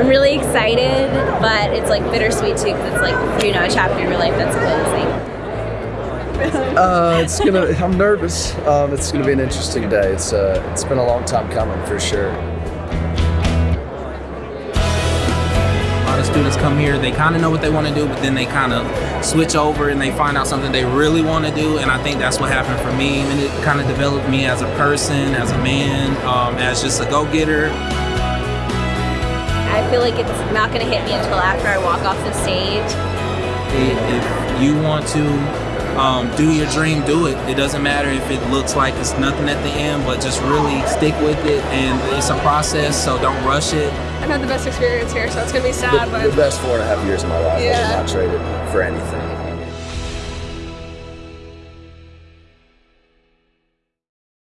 I'm really excited, but it's like bittersweet too because it's like you know a chapter in your life that's closing. Uh, it's gonna. I'm nervous. Um, it's gonna be an interesting day. It's uh, it's been a long time coming for sure. A lot of students come here, they kind of know what they want to do, but then they kind of switch over and they find out something they really want to do. And I think that's what happened for me. And it kind of developed me as a person, as a man, um, as just a go getter. I feel like it's not going to hit me until after I walk off the stage. If you want to um, do your dream, do it. It doesn't matter if it looks like it's nothing at the end, but just really stick with it. And it's a process, so don't rush it. I've had the best experience here, so it's gonna be sad, The, but the best four and a half years of my life. I Yeah. not trade it for anything.